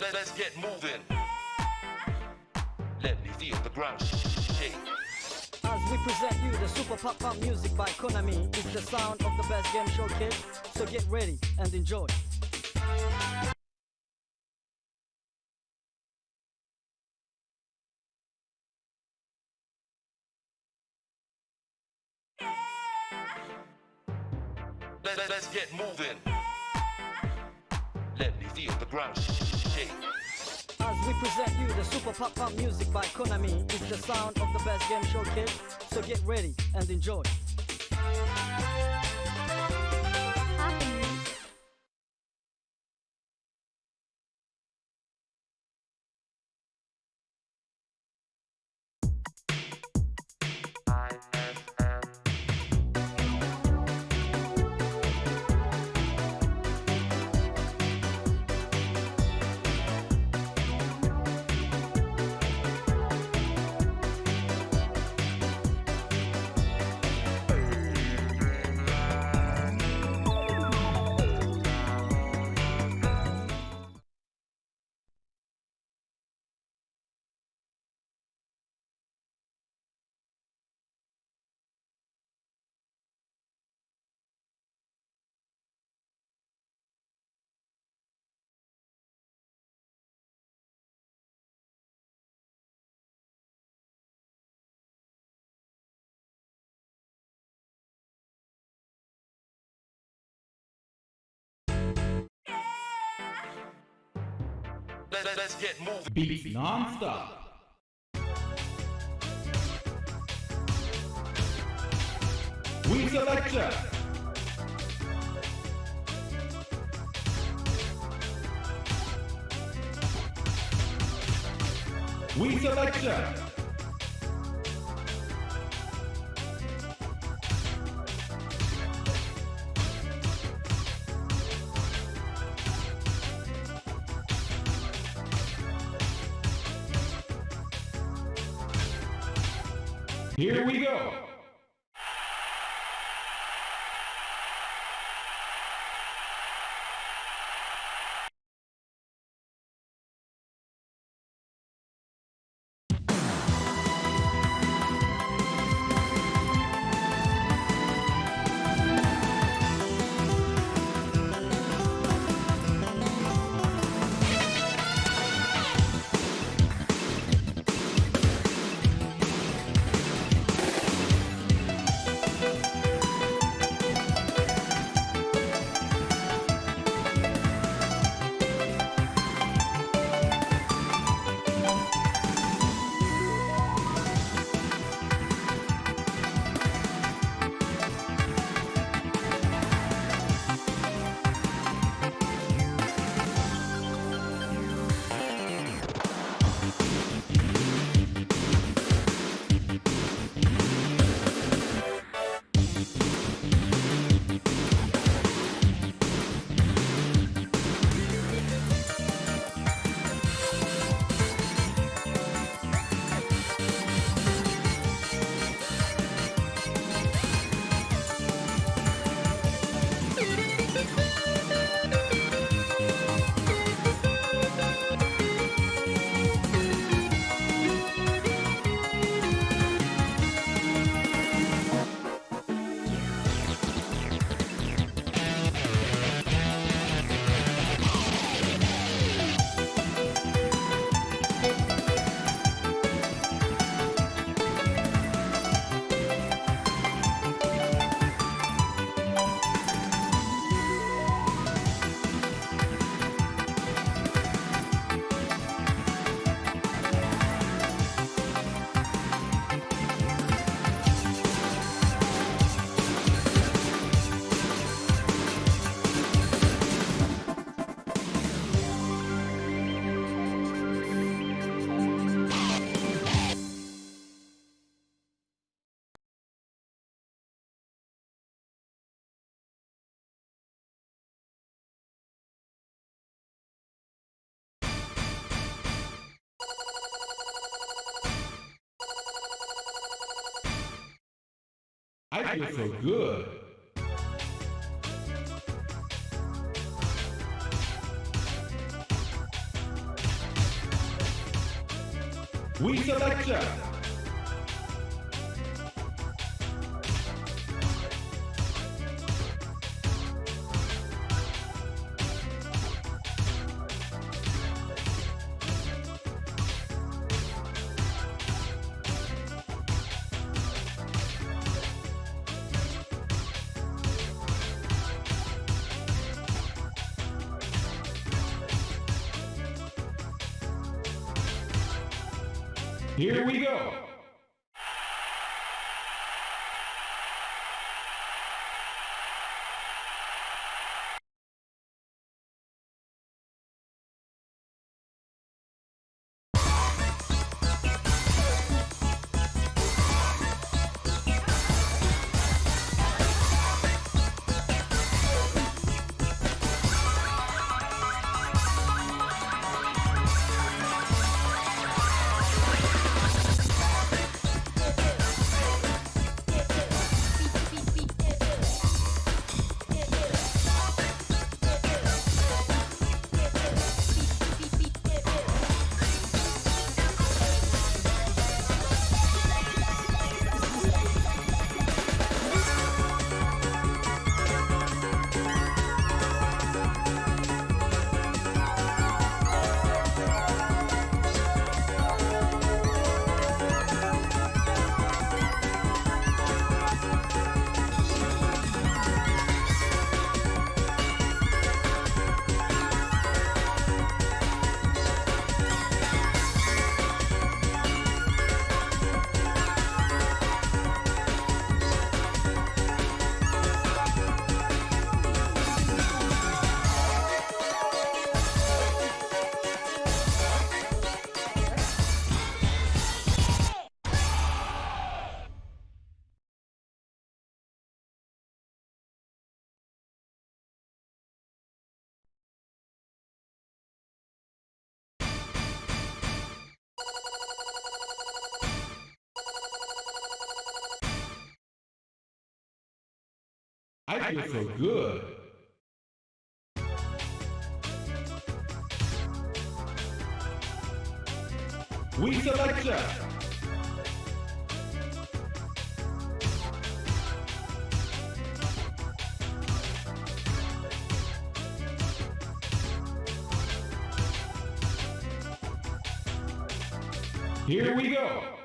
Let, us get moving. Let me feel the ground shake. As we present you the super pop pop music by Konami, it's the sound of the best game show kid. So get ready and enjoy. Let, us get moving. Let me feel the ground As we present you the super pop pop music by Konami, it's the sound of the best game show kid. So get ready and enjoy. Let, us get moving. Beats non-stop. We selection. We selection. Here we go. I feel so good. We select Here we go. I feel so good. We select ya. Here we go.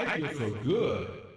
I feel so good.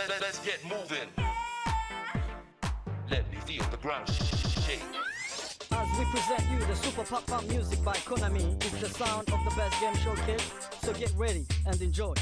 Let, let, let's get moving. Let me feel the ground shake. As we present you the Super Pop Pop Music by Konami, it's the sound of the best game show, kids. So get ready and enjoy.